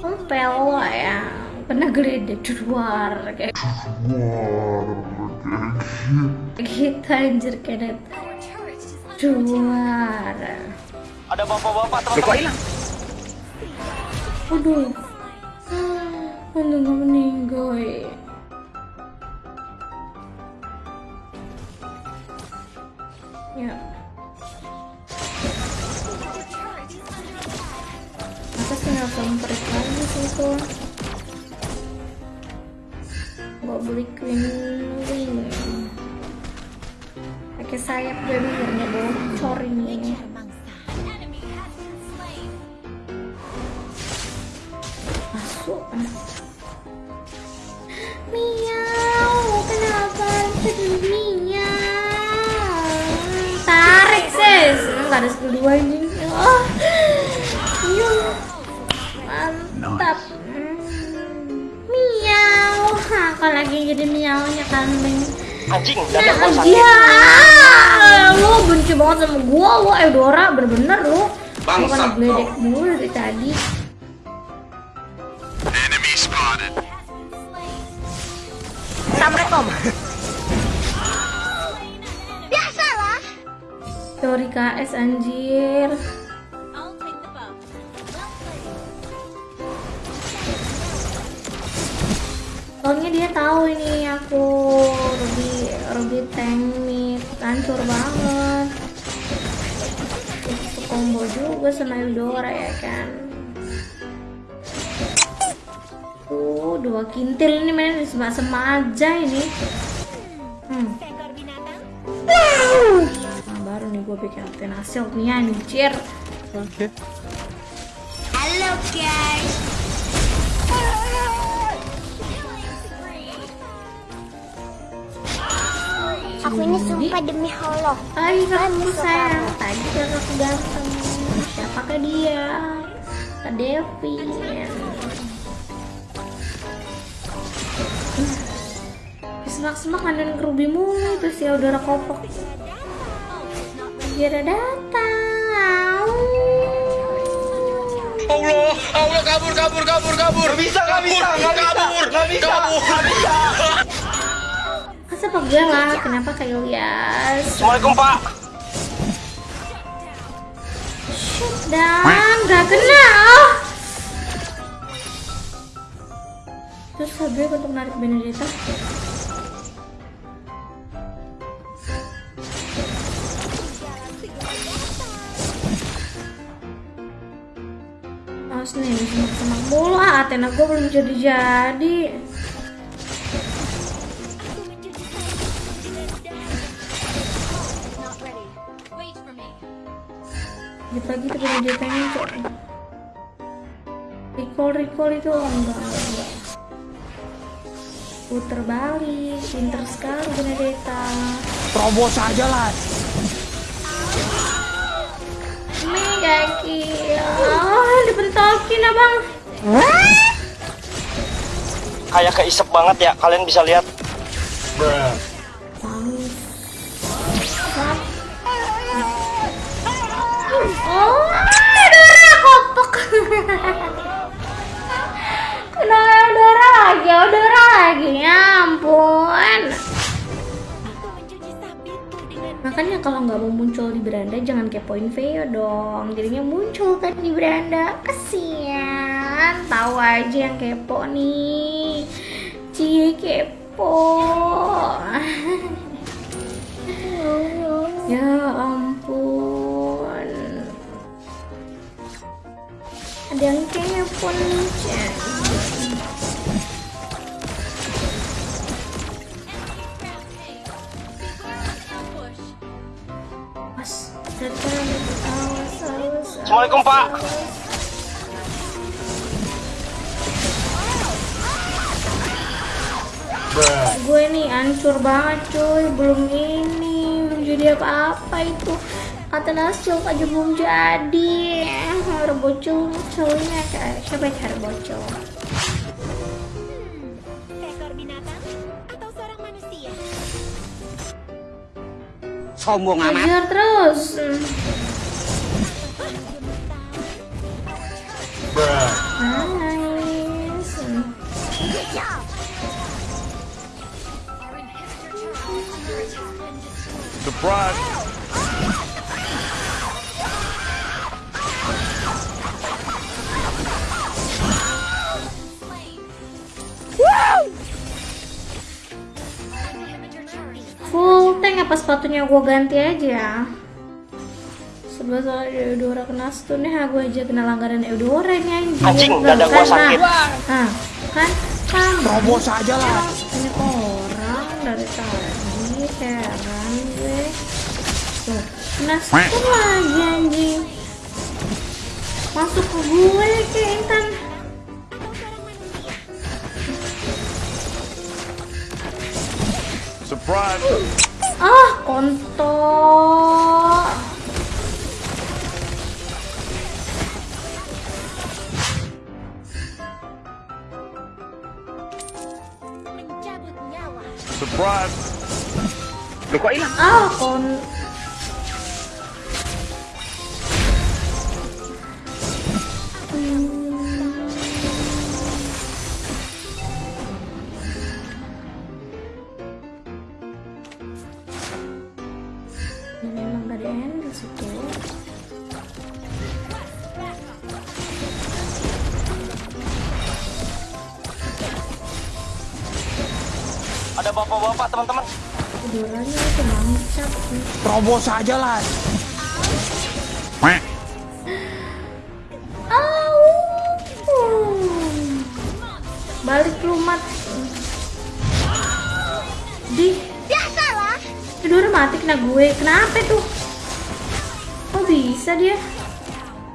Ompel ya. Pernah gede di luar kayak gitu anjir kayak luar. Ada bapak-bapak teman-teman. Hilang. aduh untung gak meninggal ya tinggal semprit lagi sih itu. Gak beli queen wing pakai sayap gue biar nggak bocor ini. Masuk. Miau kenapa jadi miau tarik sis. Nggak ada skill dua ini. Oh mantap Hmm. miau lagi jadi miaunya kambing Anjing, Nah, dada sakit. dia lu benci banget sama gua lu Eudora bener-bener lu. Bangsat bukan mulu dari tadi. Assalamualaikum. Sorry KS anjir Soalnya dia tahu ini aku Ruby Ruby tank mid hancur banget. Itu combo juga sama Eudora ya kan. Tuh dua kintil ini main sama aja ini. Hmm. Nah, baru nih gue bikin hasil nih anjir. Halo guys. Aku ini sumpah demi Allah. Hai kamu sayang, tadi kan aku ganteng Siapa ke dia? Kak Devi Semak-semak kandan kerubi mulu Terus ya udara kopok Kira datang Allah, Allah kabur, kabur, kabur, kabur. Bisa, nggak bisa, nggak bisa, kabur, nggak bisa, kabur. nggak bisa. Masa pegang lah, kenapa Kak Ilyas? Assalamualaikum Pak. Dan gak kena oh. Terus Habib untuk narik Benedetta Awas nih, semak-semak mulu ah Athena gue belum jadi-jadi Gitu lagi tuh Benedetta-nya cok Recall, recall itu oh, enggak, enggak, Puter balik, pinter sekali Benedetta Terobos aja lah. Mega kill Oh, dipentokin abang Kayak keisep banget ya. Kalian bisa lihat. Oh, Eudora kopok. Kena Eudora lagi, Eudora lagi. Ya ampun. Makanya kalau nggak mau muncul di beranda jangan kepoin Veo dong. Jadinya muncul kan di beranda. Kasian. Tahu aja yang kepo nih. Cie kepo. ya ampun. Yang awas, awas. Assalamualaikum Pak. gue nih hancur banget cuy belum ini belum jadi apa-apa itu kata langsung aja belum jadi. Eh, harus bocor soalnya siapa yang harus bocor sombong amat. Ajar terus. Surprise. Apa sepatunya gue ganti aja Sebab soalnya Eudora kena stun ya gue aja kena langgaran Eudora nih anjing. Anjing, dada gua kan, sakit. Nah, nah, kan? Kan? Terobos aja lah. ini orang dari tadi heran gue. Tuh kena stun lagi anjing. Masuk ke gue ke Intan. Surprise. Ah kontol. Surprise. Loh kok hilang? ah kon Ini memang dari Endless itu Ada bapak-bapak teman-teman. Uduranya itu mantap Terobos aja lah. Au. Balik lumat Di Biasalah. Udara mati kena gue Kenapa tuh? Kok bisa dia?